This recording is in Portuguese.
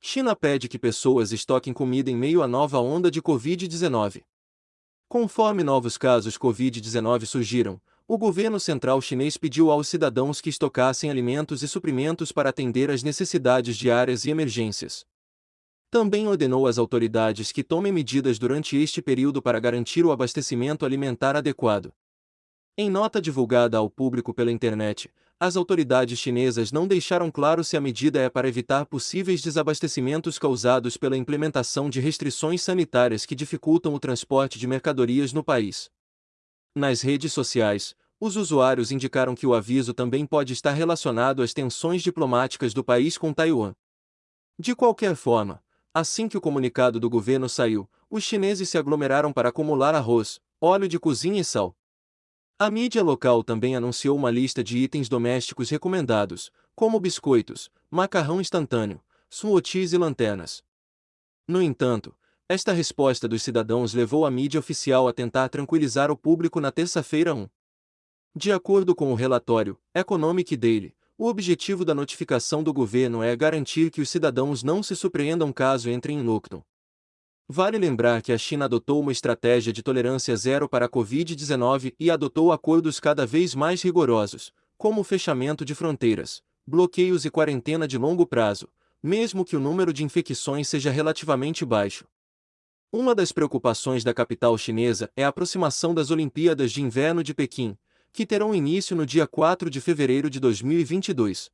China pede que pessoas estoquem comida em meio à nova onda de Covid-19. Conforme novos casos Covid-19 surgiram, o governo central chinês pediu aos cidadãos que estocassem alimentos e suprimentos para atender às necessidades diárias e emergências. Também ordenou às autoridades que tomem medidas durante este período para garantir o abastecimento alimentar adequado. Em nota divulgada ao público pela internet, as autoridades chinesas não deixaram claro se a medida é para evitar possíveis desabastecimentos causados pela implementação de restrições sanitárias que dificultam o transporte de mercadorias no país. Nas redes sociais, os usuários indicaram que o aviso também pode estar relacionado às tensões diplomáticas do país com Taiwan. De qualquer forma, assim que o comunicado do governo saiu, os chineses se aglomeraram para acumular arroz, óleo de cozinha e sal. A mídia local também anunciou uma lista de itens domésticos recomendados, como biscoitos, macarrão instantâneo, smoothies e lanternas. No entanto, esta resposta dos cidadãos levou a mídia oficial a tentar tranquilizar o público na terça-feira 1. De acordo com o relatório Economic Daily, o objetivo da notificação do governo é garantir que os cidadãos não se surpreendam caso entrem em lockdown. Vale lembrar que a China adotou uma estratégia de tolerância zero para a Covid-19 e adotou acordos cada vez mais rigorosos, como o fechamento de fronteiras, bloqueios e quarentena de longo prazo, mesmo que o número de infecções seja relativamente baixo. Uma das preocupações da capital chinesa é a aproximação das Olimpíadas de Inverno de Pequim, que terão início no dia 4 de fevereiro de 2022.